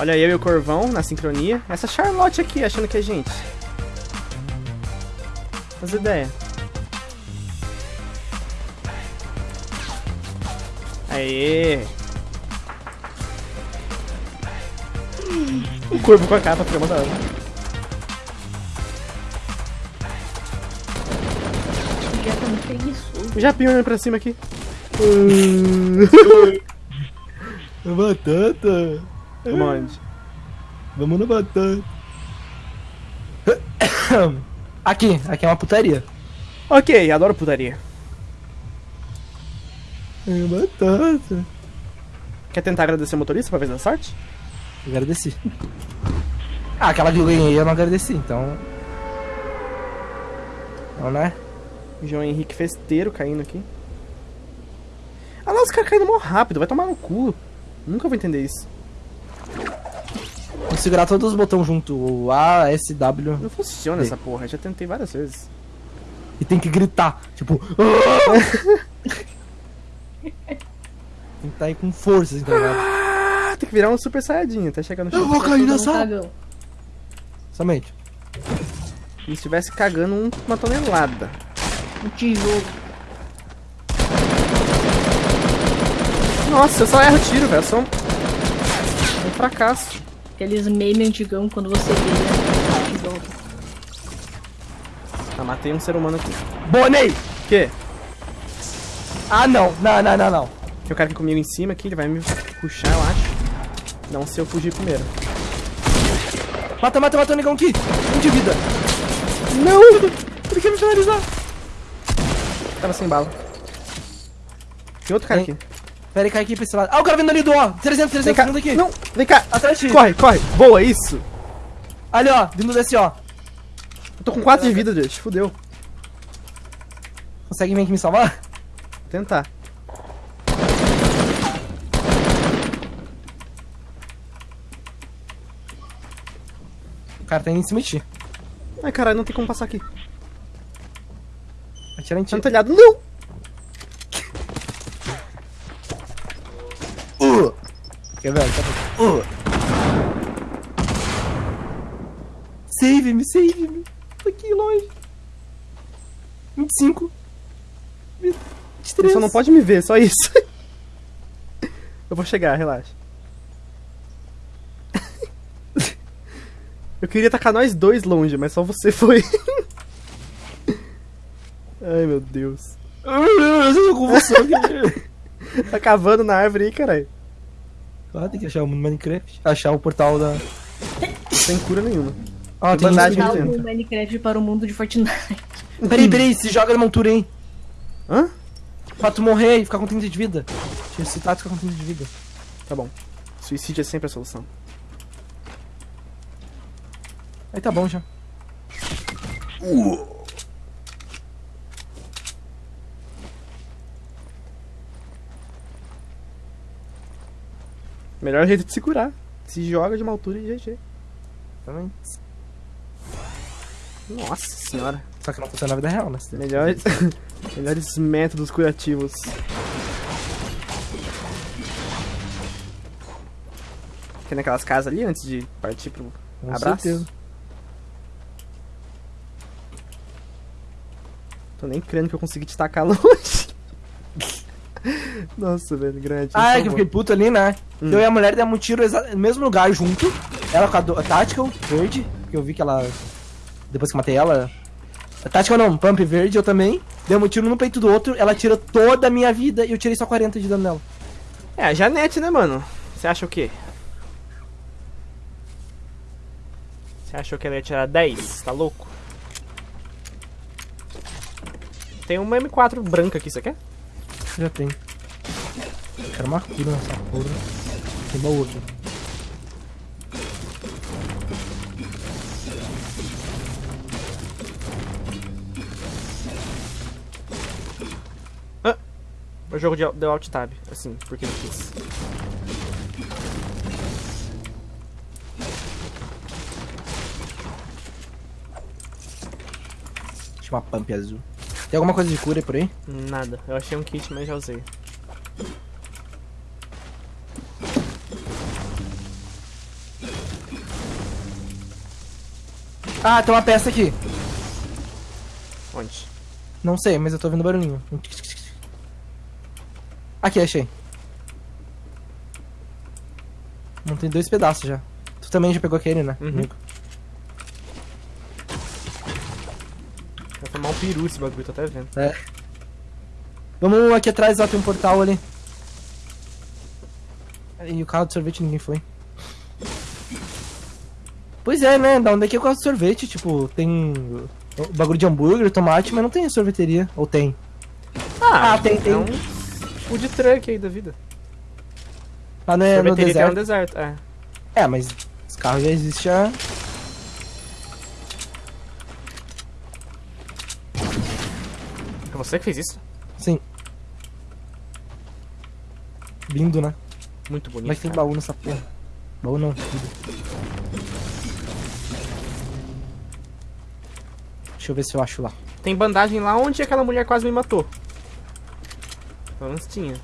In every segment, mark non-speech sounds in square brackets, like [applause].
Olha eu e o Corvão na sincronia. Essa Charlotte aqui, achando que é gente. As ideias. Aê! O corvo com a capa fica da hora. Já tá. O Japinho olhando pra cima aqui. [laughs] Batata. Vamos onde? Vamos na batata. Aqui, aqui é uma putaria. Ok, adoro putaria. É batata. Quer tentar agradecer o motorista pra ver se dá sorte? Agradeci. Ah, aquela que eu ganhei eu não agradeci, então. Não, né? João Henrique Festeiro caindo aqui. Ah lá, os caras caindo mó rápido, vai tomar no cu. Nunca vou entender isso. Vou segurar todos os botões junto. O A, S, W. Não funciona Sim. essa porra, já tentei várias vezes. E tem que gritar. Tipo. [laughs] tem que estar aí com força, assim, tá ligado? Ah, tem que virar um super saiyajin até chegar no Eu chão. vou cair nessa. um cagão. Somente. E se estivesse cagando um- uma tonelada. Um tijolo. Nossa, eu só erro tiro, velho. Eu sou um... um fracasso. Aqueles memes antigão quando você vê, né? Volta. Ah, matei um ser humano aqui. Bonei! O quê? Ah, não. Não, não, não, não. Tem um cara aqui comigo em cima aqui, ele vai me puxar, eu acho. Não se eu fugir primeiro. Mata, mata, mata o negão aqui. Um de vida. Não! Ele quer me finalizar. Tava sem bala. Tem outro cara Tem. aqui. Pera aí, cai aqui pra esse lado. Ah, o cara vindo ali do ó. 300, Vem 300, cá. vindo aqui. Não, vem cá. Atrás de. Corre, corre. Boa, isso. Ali, ó. Vindo desse, ó. Eu tô com 4 de vida, gente. Fudeu. Consegue vir aqui me salvar? Vou tentar. O cara tá indo em cima de ti. Ai, caralho, não tem como passar aqui. Atira em ti. Tá no telhado. Não! Quer ver? Uh. Save-me, save-me. Tô aqui longe. 25. 23. Você só não pode me ver, só isso. [laughs] Eu vou chegar, relaxa. [laughs] Eu queria tacar nós dois longe, mas só você foi. [laughs] Ai, meu Deus. Eu tô com você aqui. Tá cavando na árvore aí, caralho. Ah, tem que achar o mundo Minecraft. Achar o portal da. Sem cura nenhuma. Ah, tem bandagem aqui Dá dentro. o Minecraft para o mundo de Fortnite. [laughs] Peraí, peraí, se joga na montura, hein? Hã? Pra tu morrer e ficar com 30 de vida. Te ressuscitar e ficar com 30 de vida. Tá bom. Suicídio é sempre a solução. Aí tá bom já. Melhor jeito de se curar. Se joga de uma altura e GG. Também. Nossa senhora. Só que não funciona na vida real, né? Melhores, [laughs] melhores métodos curativos. Fica naquelas casas ali antes de partir pro Com abraço. certeza. Tô nem crendo que eu consegui te tacar [laughs] longe. Nossa, velho, grande. Ah, é que eu favor. fiquei puto ali, né? Hum. Eu e a mulher demos um tiro no mesmo lugar junto. Ela com a, do- a Tactical verde, que eu vi que ela. Depois que eu matei ela. A Tactical não, Pump verde, eu também. Demos um tiro no peito do outro, ela tirou toda a minha vida e eu tirei só 40 de dano nela. É, a Janete, né, mano? Você acha o quê? Você achou que ela ia tirar 10? Tá louco? Tem uma M4 branca aqui, você quer? Já tem. Quero uma cura nessa porra. Tem baú aqui. O jogo de, deu alt tab, assim, porque eu quis. Tinha uma pump azul. Tem alguma coisa de cura aí por aí? Nada. Eu achei um kit, mas já usei. Ah, tem uma peça aqui. Onde? Não sei, mas eu tô ouvindo barulhinho. Aqui, achei. Não tem dois pedaços já. Tu também já pegou aquele, né? Uhum. amigo? Vai tomar um peru esse bagulho, tô até vendo. É. Vamos aqui atrás, ó, tem um portal ali. E o carro de sorvete ninguém foi. Pois é, né? Da onde é que é o carro de sorvete? Tipo, tem bagulho de hambúrguer, tomate, mas não tem sorveteria. Ou tem? Ah, tem, tem. É um food truck aí da vida. Lá no, no Sorveteria tem no deserto. deserto, é. É, mas os carros já existem já. É você que fez isso? Sim. Lindo, né? Muito bonito. Mas tem cara. baú nessa porra. Baú não. Deixa eu ver se eu acho lá. Tem bandagem lá onde aquela mulher quase me matou. Pelo menos tinha.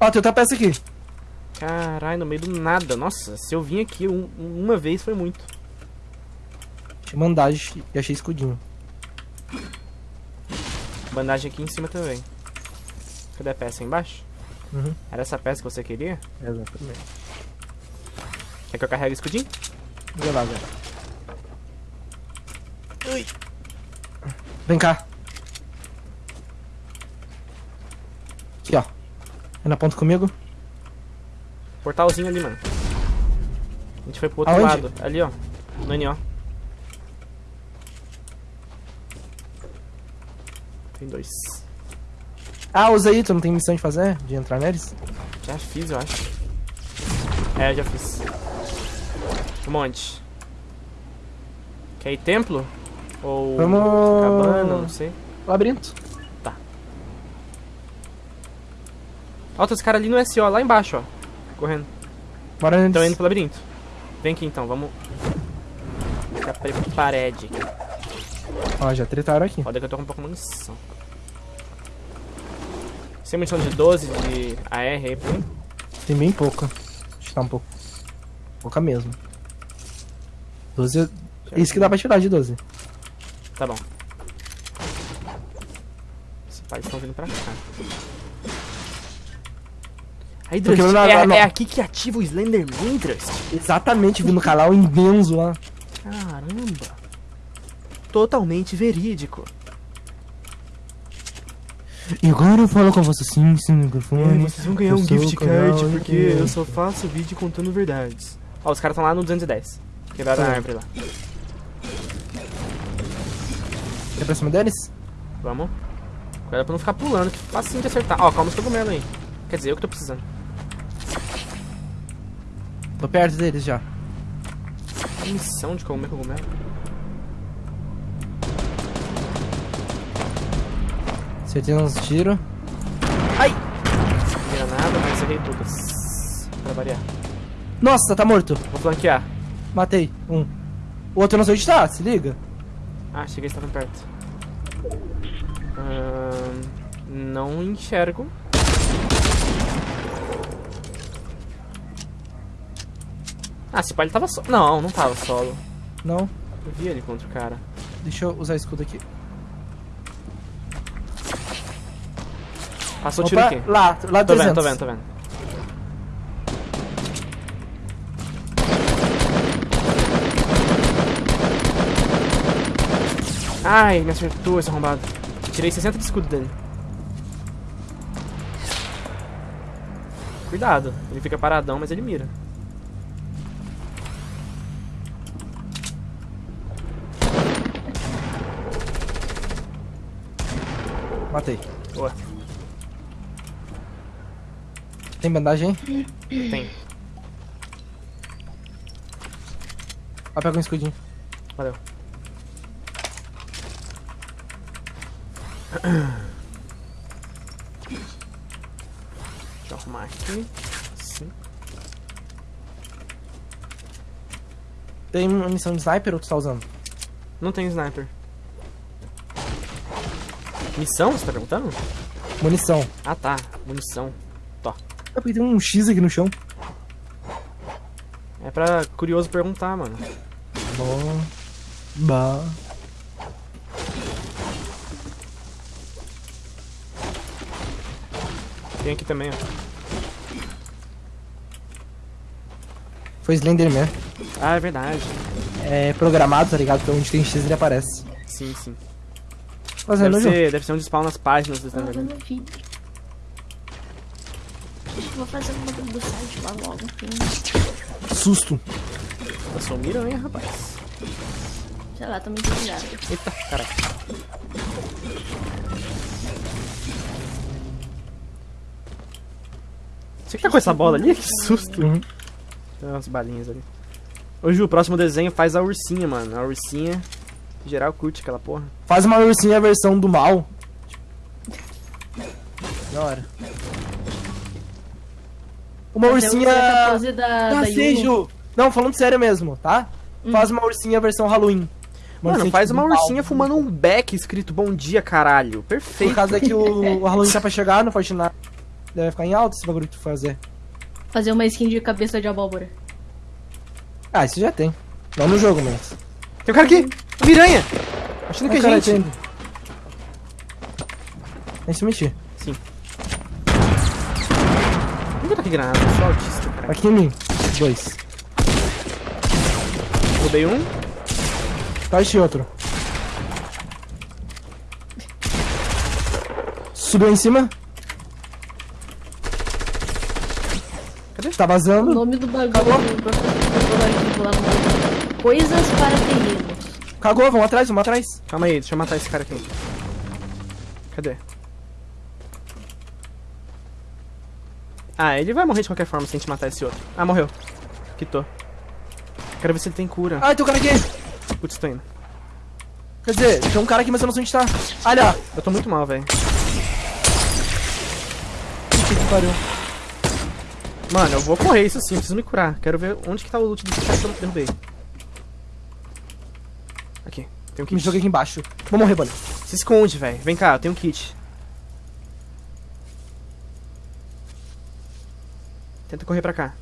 Ó, tem outra peça aqui. Caralho, no meio do nada. Nossa, se eu vim aqui um- uma vez foi muito. Tinha bandagem e achei escudinho. Bandagem aqui em cima também. Cadê a peça embaixo? Uhum. Era essa peça que você queria? Exatamente. Quer que eu carregue o escudinho? Vê lá, velho. Vem cá. Aqui, ó. É na ponta comigo? Portalzinho ali, mano. A gente foi pro outro Aonde? lado. Ali, ó. No NO. Tem dois. Ah, usa aí, tu não tem missão de fazer? De entrar neles? Já fiz, eu acho. É, já fiz. Um monte. Quer ir templo? Ou Vamos- cabana, não sei. Labirinto. Ó, tem os caras ali no SO, lá embaixo, ó. Correndo. Bora neles. Estão indo pro labirinto. Vem aqui então, vamos. Ficar preparede. Ó, já tretaram aqui. Foda que eu tô com um pouco de munição. Sem munição de 12 de AR aí pra mim? Tem bem pouca. Acho que tá um pouco. Pouca mesmo. 12. Isso que dá pra tirar de 12. Tá bom. Os pais estão vindo pra cá. Aí, Drust, é, é aqui que ativa o Slenderman, Drust? Exatamente, vindo no canal imenso lá. Caramba. Totalmente verídico. E agora eu falo com você sim, sem microfone. vocês vão ganhar um gift card porque eu só faço vídeo contando verdades. Ó, os caras estão lá no 210. Quebraram a árvore lá. Quer pra cima deles? Vamos. Cuidado pra não ficar pulando, que facinho de acertar. Ó, calma os cogumelos aí. Quer dizer, eu que tô precisando. Tô perto deles já. A missão de comer cogumelo. Acertei uns tiros. Não vira nada, mas errei todas. Pra variar. Nossa, tá morto. Vou flanquear. Matei. Um. O outro não sei onde tá, se liga. Ah, cheguei, estavam perto. Não enxergo. Ah, esse pai ele tava solo. Não, não tava solo. Não. Eu vi ele contra o cara. Deixa eu usar escudo aqui. Passou o tiro Opa, aqui. lá, lá Tô 300. vendo, tô vendo, tô vendo. Ai, me acertou esse arrombado. Tirei 60 de escudo dele. Cuidado, ele fica paradão, mas ele mira. Matei. Boa, Tem bandagem tem. Ó, pega um escudinho. Valeu. Deixa eu arrumar aqui. Sim. Tem munição de sniper ou tu tá usando? Não tem sniper. Missão, você tá perguntando? Munição. Ah tá, munição. Ah, porque tem um X aqui no chão. É pra curioso perguntar, mano. Bom. Bah. Tem aqui também, ó. Foi Slenderman. Ah, é verdade. É programado, tá ligado? Então onde tem X ele aparece. Sim, sim. Fazendo Deve o jogo. ser, deve ser onde spawn nas páginas do Slenderman. vou fazer uma do site lá logo. Tem, Susto. Eu sou miranha, rapaz. sei lá, tô muito ligado. Eita, caraca. Você que tá com essa bola ali? [laughs] Que susto. Uhum. Tem umas balinhas ali. Ô Ju, o próximo desenho faz a ursinha, mano. A ursinha. em Geral curte aquela porra. Faz uma ursinha versão do mal. Da hora. Uma Fazer ursinha. da, da Ah, sei, Yuno. Ju. Não, falando sério mesmo, tá? Faz uma ursinha versão Halloween. Uma Mano, ursinha faz tipo uma do mal. ursinha fumando um beck escrito bom dia, caralho. Perfeito. Por causa que o, o Halloween tá pra chegar no Fortnite. Deve ficar em alto esse bagulho que tu fazer. Fazer uma skin de cabeça de abóbora. Ah, isso já tem. Não no jogo, mas. Tem um cara aqui. Miranha. Achando que é cara, gente. tem. Que se mexer. Nunca tá aqui granada. Eu sou autista, cara. Aqui em mim. Dois. Roubei um. Tá este outro. Subiu em cima. Tá O vazando. nome do bagulho no Coisas para terrenos. Cagou, vamos atrás, vamos atrás. Calma aí, deixa eu matar esse cara aqui. Cadê? Ah, ele vai morrer de qualquer forma se a gente matar esse outro. Ah, morreu. Quitou. Quero ver se ele tem cura. Ai, tem um cara aqui. Putz, tô indo. Quer dizer, tem um cara aqui, mas eu não sei onde tá. Olha. Eu tô muito mal, velho. Que que pariu. Mano, eu vou correr, isso sim, preciso me curar. Quero ver onde que tá o loot desse cara que eu derrubei. Aqui, tem um Me kit. joguei aqui embaixo. Vou morrer, bolha. Se esconde, velho. Vem cá, eu tenho um kit. Tenta correr pra cá.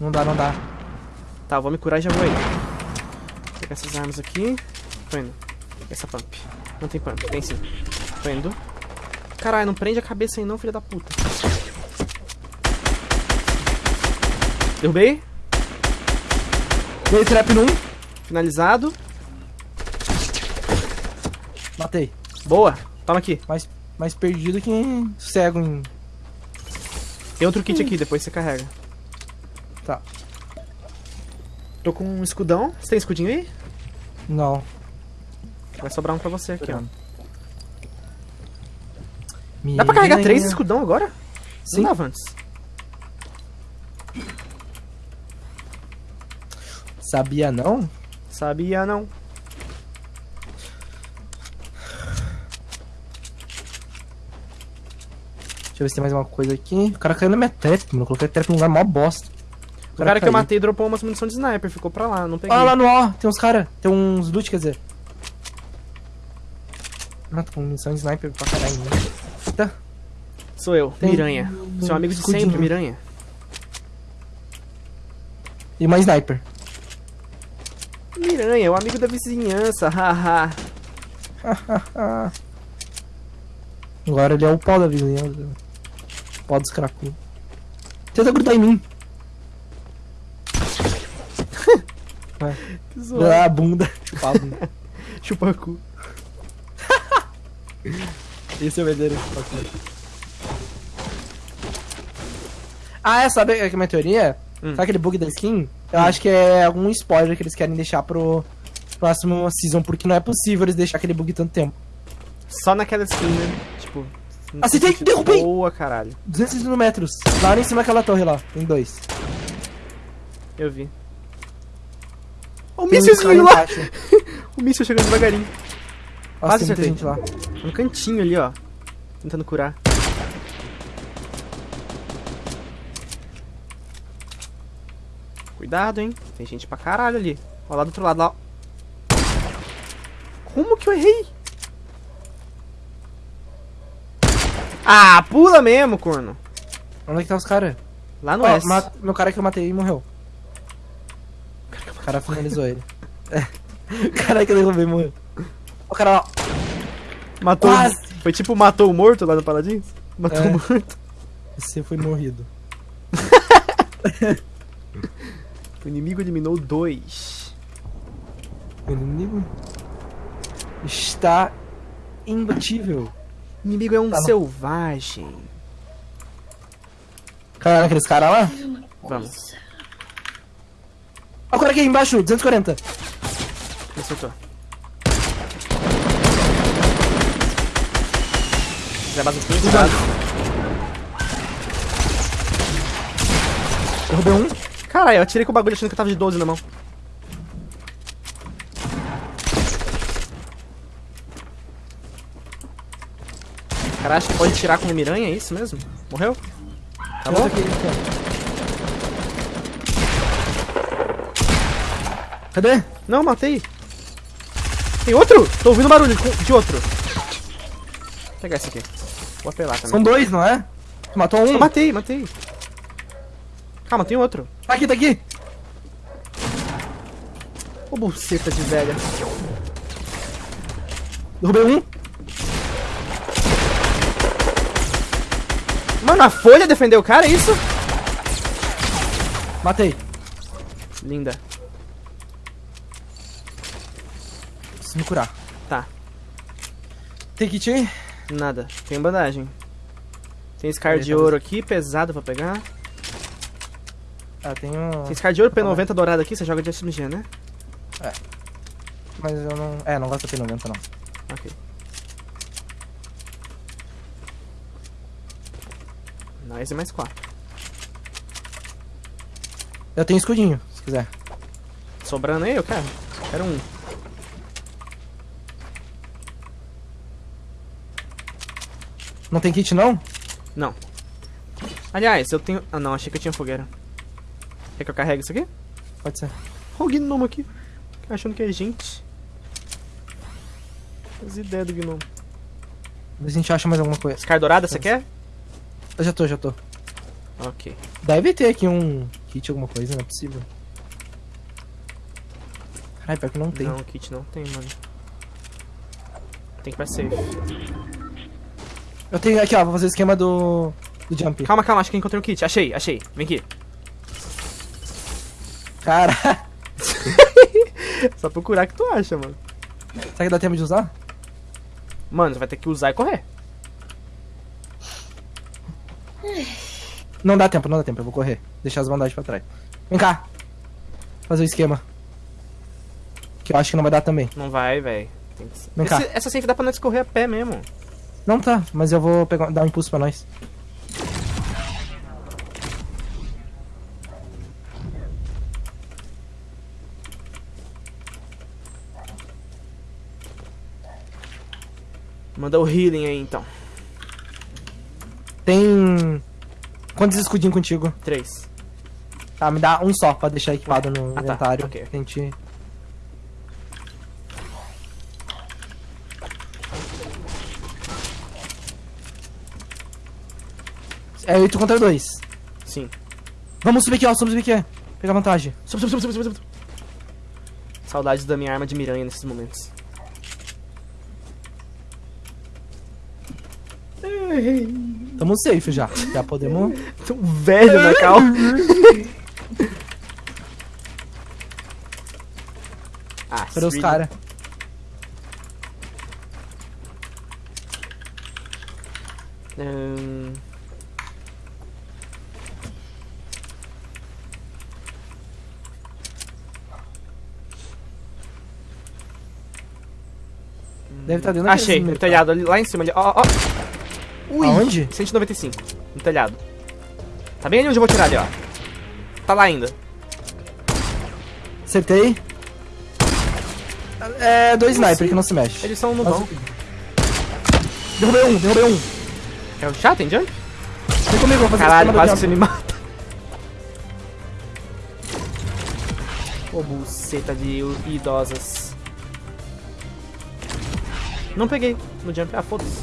Não dá, não dá. Tá, eu vou me curar e já vou aí. Vou pegar essas armas aqui. Tô indo. Essa pump. Não tem pump, tem sim. Tô indo. Caralho, não prende a cabeça aí não, filha da puta. Derrubei. Dei trap num. Finalizado. Matei. Boa. Toma aqui. Mais, mais perdido que cego em. Tem outro kit aqui, depois você carrega. Tá. Tô com um escudão. Você tem escudinho aí? Não. Vai sobrar um pra você aqui, ó. Dá pra carregar três escudão agora? Sim. Não dava antes. Sabia não? Sabia não. Deixa eu ver se tem mais uma coisa aqui. O cara caiu na minha trap, mano. Eu coloquei a trap num lugar mó bosta. O cara que eu matei dropou umas munição de sniper, ficou pra lá, não peguei. Olha lá no ó, tem uns cara, tem uns loot, quer dizer. Ah, tô com munição de sniper pra caralho. Eita. Sou eu, Tem Miranha. Seu amigo de escudinho. sempre, Miranha. E uma sniper. Miranha, o amigo da vizinhança, [laughs] haha. Agora ele é o pau da vizinhança. Pau dos cracudos. Tenta grudar em mim. [laughs] Vai. Zoado. a bunda. [laughs] Chupar a bunda. Chupa cu. Esse é o verdadeiro. Ah, é, sabe que a minha teoria? Hum. Sabe aquele bug da skin? Eu acho que é algum spoiler que eles querem deixar pro próximo season, porque não é possível eles deixar aquele bug tanto tempo. Só naquela skin, né? Tipo. Acertei, tem derrubei! Boa, caralho. 260 metros. Lá em cima daquela torre lá. Tem dois. Eu vi. O míssilzinho cara lá! [laughs] O míssil chegando devagarinho. Nossa, Quase tem gente lá. No cantinho ali, ó. Tentando curar. Cuidado, hein? Tem gente pra caralho ali. Ó, lá do outro lado, lá. Como que eu errei? Ah, pula mesmo, corno. Onde é que tá os caras? Lá no Ué, S. meu cara que eu matei morreu. cara finalizou ele. [laughs] É. Caralho, que eu derrubei, morreu. O cara lá. Matou. Quase. Foi tipo matou o morto lá no Paladins? Matou É. o morto. Você foi morrido. [laughs] O inimigo eliminou dois. O inimigo está imbatível. O inimigo é um Tá selvagem. Caralho, aqueles caras lá. Vamos. Ó, o cara aqui embaixo, 240. Me acertou. Zé base aqui, cuidado. Derrubei um. Caralho, eu atirei com o bagulho achando que eu tava de 12 na mão. Cara, acho que pode tirar com o miranha, é isso mesmo? Morreu? Aqui, ó. Cadê? Não, matei. Tem outro? Tô ouvindo barulho de- de outro. Vou pegar esse aqui. Vou apelar também. São dois, não é? Tu matou um? Eu matei, matei. Calma, tem outro. Tá aqui, tá aqui. Ô, buceta de velha. Derrubei um. Mano, a folha defendeu o cara, é isso? Matei. Linda. Preciso me curar. Tá. Tem kit aí? Nada. Tem bandagem. Tem Scar Aí, de tá ouro aqui, pesado pra pegar. Ah, tem um... Tem Scar de ouro, P90 dourado aqui, você joga de SMG, né? Mas eu não... É, não gosto da P90, não. Ok. Nice mais 4. Eu tenho escudinho, se quiser. Sobrando aí, eu quero. Quero um. Não tem kit, não? Não. Aliás, eu tenho... Ah, não, achei que eu tinha fogueira. Quer que eu carregue isso aqui? Pode ser. Olha o gnomo aqui. Achando que é gente. As ideias do gnomo. Vê se a gente acha mais alguma coisa. Scar dourada, você quer? Eu já tô, já tô. Ok. Deve ter aqui um kit, alguma coisa, não é possível. Caralho, pior que não tem. Não, kit não tem, mano. Tem que ir pra safe. Eu tenho aqui, ó, vou fazer o esquema do... Do jump. Calma, calma, acho que encontrei um kit. Achei, achei. Vem aqui. Cara, Só procurar que tu acha, mano. será que dá tempo de usar? Mano, você vai ter que usar e correr. Não dá tempo, não dá tempo, eu vou correr. Deixar as bandagens pra trás. Vem cá. Fazer o esquema. Que eu acho que não vai dar também. Não vai, velho. Vem cá. Esse- Essa safe dá pra nós correr a pé mesmo. Não tá, mas eu vou pegar, dar um impulso pra nós. Manda o healing aí, então. Tem. Quantos escudinhos contigo? Três. Tá, me dá um só pra deixar equipado no tá, inventário. ok. A gente. É 8 contra 2. Sim. Vamos subir aqui, ó, vamos subir aqui. Pegar vantagem. Sub, sub, sub, sub, sub, sub. Saudades da minha arma de miranha nesses momentos. Tamo safe já. Já podemos. Tão velho na cal. [laughs] ah, Cadê os caras? Ahn, Deve estar dentro Achei, telhado, ali, lá em cima ali. Ó, ó, ó. Ui, Aonde? 195, no telhado. Tá bem ali onde eu vou tirar ali, ó. Tá lá ainda. Acertei. É, dois sniper que não se mexe. Eles são no Mas- bom. Derrubei um, derrubei um. É o chá, tem jump? Vem comigo, vou fazer Caralho, quase que você me mata. Ô, buceta de idosas. Não peguei no jump. Ah, foda-se.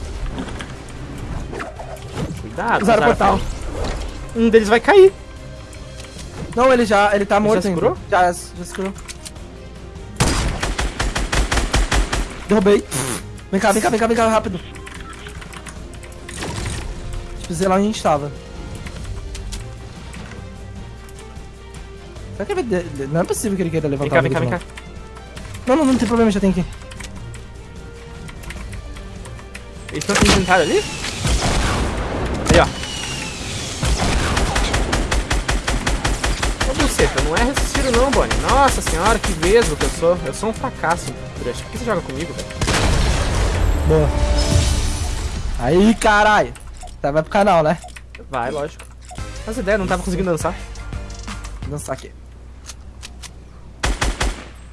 Dá, usaram o portal. Um deles vai cair. Não, ele já. Ele tá morto. Ele já se? Já, já se. Derrubei. Vem cá, vem cá, vem cá, vem cá, rápido. Tipo, lá onde a gente tava. Será que ele vai... Não é possível que ele queira levantar Vem cá, vem cá, vem cá. Não, não, não tem problema, já tem aqui. Eles estão se ali? Ô, buceta, não é ressusciro não, Bonnie. Nossa senhora, que vesgo que eu sou. Eu sou um fracasso, Brush. Por que você joga comigo, velho? Boa. Aí, caralho. Tá, vai pro canal, né? Vai, lógico. Faz ideia, não tava conseguindo dançar. Vou dançar aqui.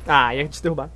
Ah, ia te derrubar.